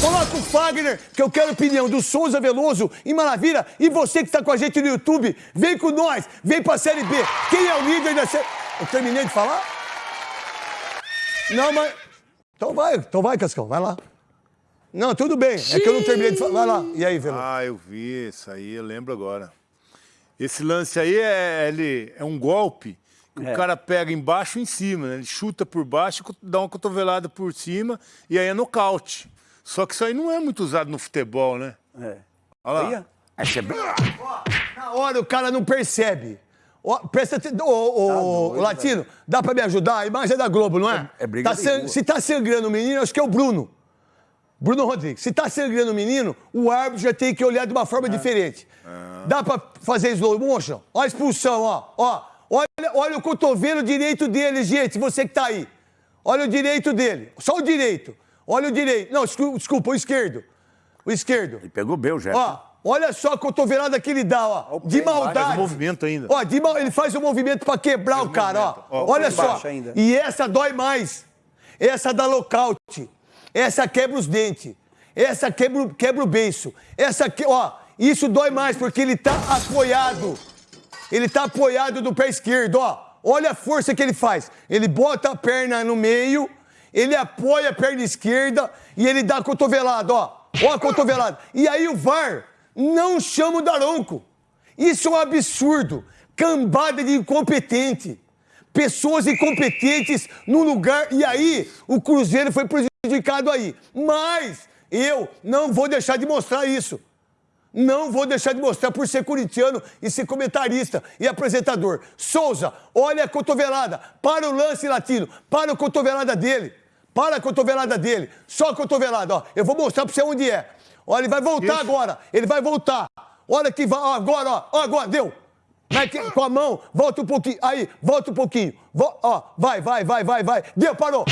Coloca o Fagner, que eu quero opinião do Souza Veloso e Maravilha. E você que está com a gente no YouTube, vem com nós, vem pra Série B. Quem é o líder da Série... Eu terminei de falar? Não, mas... Então vai, então vai, Cascão, vai lá. Não, tudo bem, é que eu não terminei de falar. Vai lá, e aí, Veloso? Ah, eu vi isso aí, eu lembro agora. Esse lance aí é, ele, é um golpe que É. o cara pega embaixo e em cima, né? Ele chuta por baixo, dá uma cotovelada por cima e aí é nocaute. Só que isso aí não é muito usado no futebol, né? É. Olha lá. Aí, é bem... Na hora o cara não percebe. Ó, presta atenção. Ô, ô, ô, Latino, dá pra me ajudar? A imagem é da Globo, não é? É- é briga Tá de san- rua. Se tá sangrando o menino, acho que é o Bruno. Bruno Rodrigues. Se tá sangrando o menino, o árbitro já tem que olhar de uma forma diferente. Dá pra fazer slow motion? Ó a expulsão, ó. ó. Olha, olha o cotovelo direito dele, gente, você que tá aí. Olha o direito dele. Só o direito. Olha o direito. Não, desculpa, o esquerdo. O esquerdo. Ele pegou bem o Jefferson. Ó, olha só a cotovelada que ele dá, ó. De maldade. Faz o movimento ainda. Ó, de mal- ele faz o movimento pra quebrar o cara, ó. Olha só. E essa dói mais. Essa dá lockout. Essa quebra os dentes. Essa quebra, o- quebra o beiço. Essa que, ó, isso dói mais porque ele tá apoiado. Ele tá apoiado do pé esquerdo, ó. Olha a força que ele faz. Ele bota a perna no meio, ele apoia a perna esquerda e ele dá a cotovelada, ó. Ó a cotovelada. E aí o VAR não chama o Daronco. Isso é um absurdo. Cambada de incompetente. Pessoas incompetentes no lugar. E aí, o Cruzeiro foi prejudicado aí. Mas eu não vou deixar de mostrar isso. Não vou deixar de mostrar por ser corintiano e ser comentarista e apresentador. Souza, olha a cotovelada. Para o lance latino. Para a cotovelada dele. Para a cotovelada dele. Só a cotovelada, ó. Eu vou mostrar pra você onde é. Olha, ele vai voltar agora. Ele vai voltar. Olha que vai. Ó, agora, ó. Ó, agora, deu. Vai que- com a mão, volta um pouquinho. Aí, volta um pouquinho. Vo- ó, vai, vai, vai, vai, vai. Deu, parou.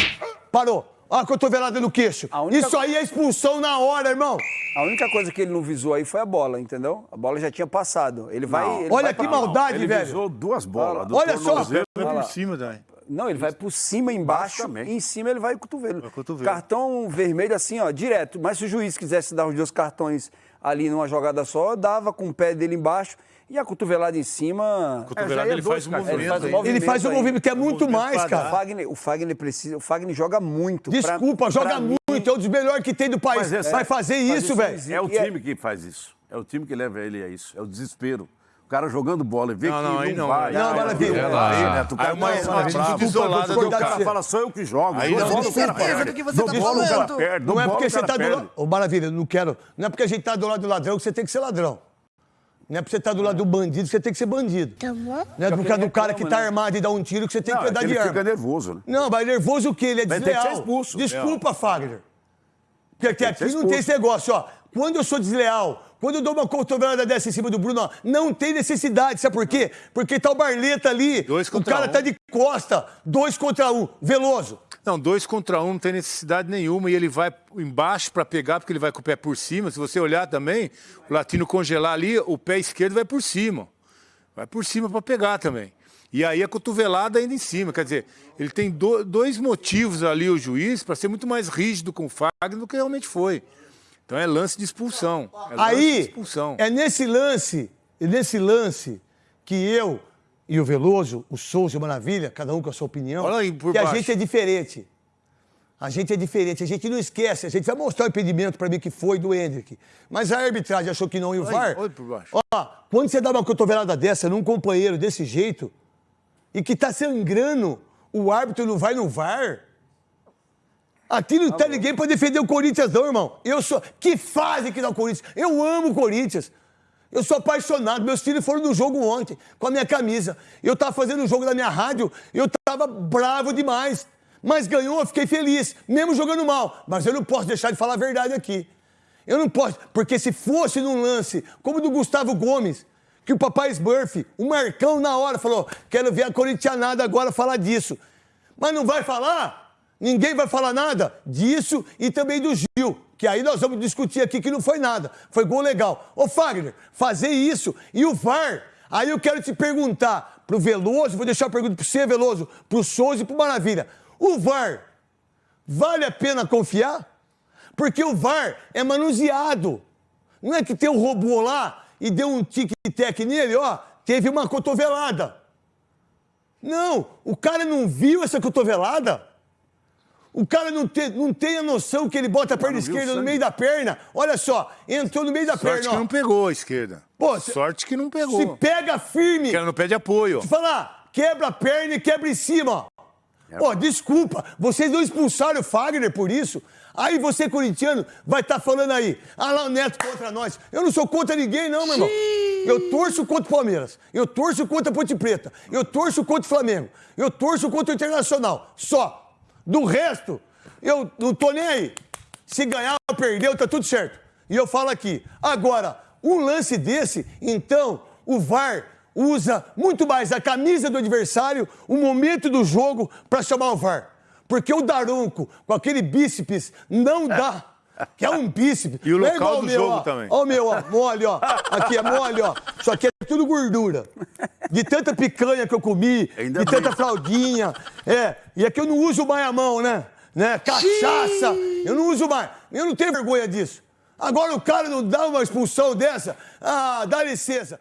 Parou. Ó a cotovelada no queixo. A única- Isso aí é expulsão na hora, irmão. A única coisa que ele não visou aí foi a bola, entendeu? A bola já tinha passado. Ele vai. Ele Olha vai que pra- maldade, Ele velho. visou duas bolas. Olha só. por cima, Dai. Não, ele vai por cima, embaixo, e em cima ele vai cotovelo. Vai cotovelo. Cartão vermelho assim, ó, direto. Mas se o juiz quisesse dar os dois cartões ali numa jogada só, dava com o pé dele embaixo e a cotovelada em cima. A cotovelada é ele dois, faz o cara. movimento. Ele faz o movimento. Ele faz um aí. movimento que é muito mais, pra O cara. Fagner, o Fagner precisa. O Fagner joga muito. Pra- Desculpa, joga pra mim, muito. É um dos melhores que tem do país. Mas essa- Vai fazer Faz isso, isso velho. É o é- time que faz isso. É o time que leva ele a isso. É o desespero. O cara jogando bola e vê Não, que não, não, aí não. vai. Não, maravilha. aí, Relaxa. Neto, o cara Aí uma- atitude isolada do cara fala só eu que jogo. Aí não, certeza do que você tá falando. perde. Não é porque você tá do lado. Ô, maravilha, não quero. Não é porque a gente tá do lado do ladrão que você tem que ser ladrão. Não é porque você tá do lado do bandido que você tem que ser bandido. Tá bom? Não é por causa do cara que tá armado e dá um tiro que você tem que é andar que de ele arma. fica nervoso, né? Não, mas nervoso o quê? Ele é que ser desleal. expulso. Desculpa, Fagner. Porque aqui, não tem esse negócio, ó. Quando eu sou desleal, quando eu dou uma cotovelada dessa em cima do Bruno, ó, não tem necessidade. Sabe por quê? Porque tá o Barleta ali. Dois o cara um. tá de costa. Dois contra um. Veloso. Não, dois contra um não tem necessidade nenhuma e ele vai embaixo para pegar, porque ele vai com o pé por cima. Se você olhar também, o latino congelar ali, o pé esquerdo vai por cima. Vai por cima para pegar também. E aí a cotovelada ainda em cima. Quer dizer, ele tem do- dois motivos ali, o juiz, para ser muito mais rígido com o Fagner do que realmente foi. Então é lance de expulsão. É lance de Aí, expulsão. é nesse lance, é nesse lance que eu e o Veloso, o Souza e o Maravilha, cada um com a sua opinião, Olha aí por que a baixo. gente é diferente. A gente é diferente, a gente não esquece, a gente vai mostrar o impedimento pra mim que foi do Hendrick. Mas a arbitragem achou que não e o VAR. olha por baixo. Ó, quando você dá uma cotovelada dessa num companheiro desse jeito e que tá sangrando, o árbitro não vai no VAR. Aqui não tá ninguém pra defender o Corinthians, não, irmão. Eu sou. Que fase que dá o Corinthians? Eu amo o Corinthians. Eu sou apaixonado. Meus filhos foram no jogo ontem com a minha camisa. Eu tava fazendo o jogo da minha rádio, eu tava bravo demais. Mas ganhou, eu fiquei feliz, mesmo jogando mal. Mas eu não posso deixar de falar a verdade aqui. Eu não posso, porque se fosse num lance como o do Gustavo Gomes, que o papai Smurf, o Marcão na hora falou: quero ver a corintianada agora falar disso. Mas não vai falar? Ninguém vai falar nada disso e também do Gil, que aí nós vamos discutir aqui que não foi nada. Foi gol legal. Ô, Fagner, fazer isso e o VAR. Aí eu quero te perguntar pro Veloso, vou deixar a pergunta pro você, Veloso, pro Souza e pro Maravilha. O VAR, vale a pena confiar? Porque o VAR é manuseado. Não é que tem um robô lá e deu um tic-tac nele, ó, teve uma cotovelada. Não, o cara não viu essa cotovelada. O cara não tem, não tem a noção que ele bota a perna esquerda no meio da perna. Olha só, entrou no meio da Sorte perna. que ó. não pegou a esquerda. Pô, se- Sorte que não Se pegou. pega firme. Porque ela não pede apoio. Te falar, quebra a perna e quebra em cima, ó. Ó, desculpa, vocês não expulsaram o Fagner por isso. Aí você, corintiano, vai estar falando aí, ah lá o Neto contra nós. Eu não sou contra ninguém, não, meu irmão. Eu torço contra o Palmeiras. Eu torço contra a Ponte Preta. Eu torço contra o Flamengo. Eu torço contra o Internacional. Só. Do resto, eu não tô nem aí. Se ganhar ou perdeu, tá tudo certo. E eu falo aqui. Agora, um lance desse, então, o VAR usa muito mais a camisa do adversário, o momento do jogo, para chamar o VAR. Porque o Daronco, com aquele bíceps, não dá. Que é um bíceps. E o é local igual do meu, jogo ó. também. Ó o meu, ó, mole, ó. Aqui é mole, ó. Isso aqui é tudo gordura. De tanta picanha que eu comi, Ainda de bem. tanta fraldinha. É, e aqui eu não uso mais a mão, né? né? Cachaça, eu não uso mais. Eu não tenho vergonha disso. Agora o cara não dá uma expulsão dessa? Ah, dá licença.